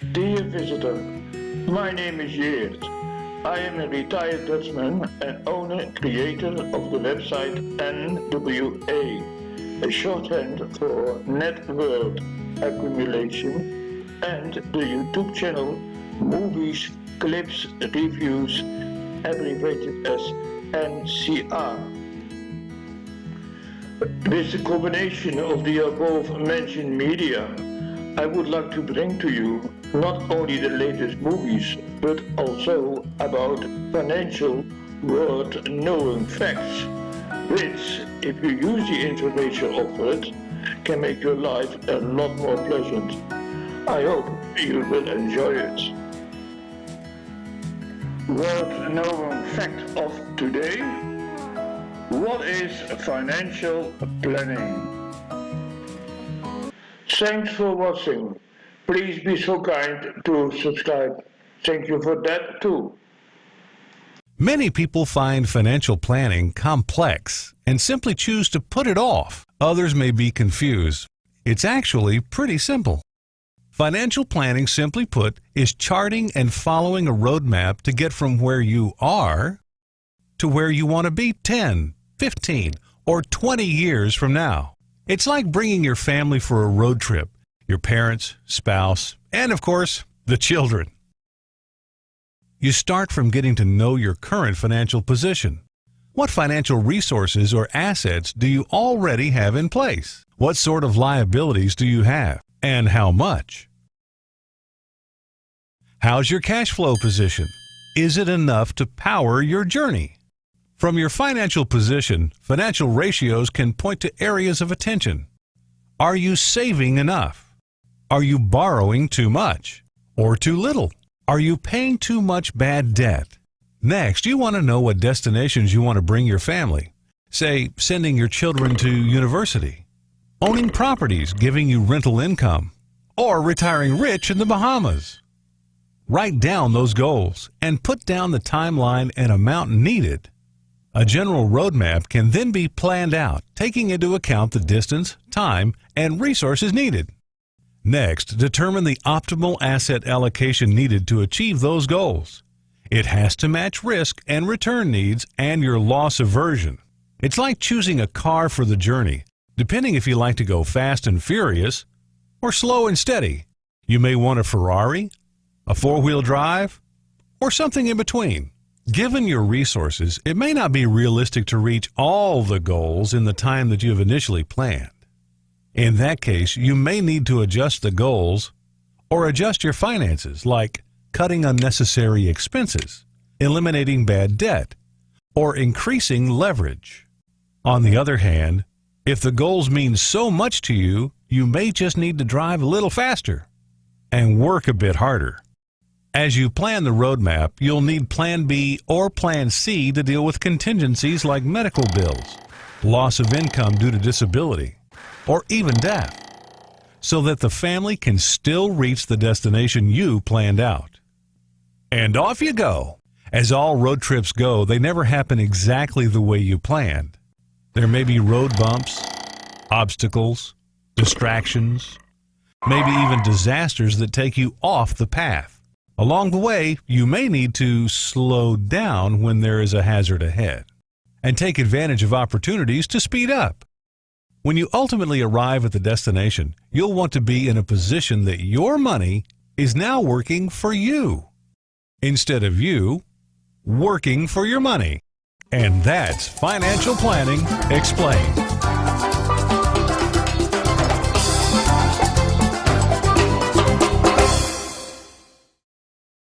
Dear visitor, my name is Geert. I am a retired Dutchman and owner creator of the website NWA, a shorthand for Net World Accumulation, and the YouTube channel Movies, Clips, Reviews, abbreviated as MCR. With the combination of the above mentioned media, I would like to bring to you not only the latest movies, but also about financial world knowing facts, which, if you use the information offered, can make your life a lot more pleasant. I hope you will enjoy it. World knowing fact of today. What is financial planning? Thanks for watching. Please be so kind to subscribe. Thank you for that too. Many people find financial planning complex and simply choose to put it off. Others may be confused. It's actually pretty simple. Financial planning, simply put, is charting and following a roadmap to get from where you are to where you want to be 10, 15, or 20 years from now. It's like bringing your family for a road trip, your parents, spouse, and of course, the children. You start from getting to know your current financial position. What financial resources or assets do you already have in place? What sort of liabilities do you have? And how much? How's your cash flow position? Is it enough to power your journey? From your financial position, financial ratios can point to areas of attention. Are you saving enough? Are you borrowing too much or too little? Are you paying too much bad debt? Next, you want to know what destinations you want to bring your family. Say, sending your children to university, owning properties giving you rental income, or retiring rich in the Bahamas. Write down those goals and put down the timeline and amount needed a general roadmap can then be planned out, taking into account the distance, time, and resources needed. Next, determine the optimal asset allocation needed to achieve those goals. It has to match risk and return needs and your loss aversion. It's like choosing a car for the journey, depending if you like to go fast and furious or slow and steady. You may want a Ferrari, a four-wheel drive, or something in between. Given your resources, it may not be realistic to reach all the goals in the time that you have initially planned. In that case, you may need to adjust the goals or adjust your finances, like cutting unnecessary expenses, eliminating bad debt, or increasing leverage. On the other hand, if the goals mean so much to you, you may just need to drive a little faster and work a bit harder. As you plan the roadmap, you'll need Plan B or Plan C to deal with contingencies like medical bills, loss of income due to disability, or even death, so that the family can still reach the destination you planned out. And off you go! As all road trips go, they never happen exactly the way you planned. There may be road bumps, obstacles, distractions, maybe even disasters that take you off the path. Along the way, you may need to slow down when there is a hazard ahead and take advantage of opportunities to speed up. When you ultimately arrive at the destination, you'll want to be in a position that your money is now working for you instead of you working for your money. And that's financial planning explained.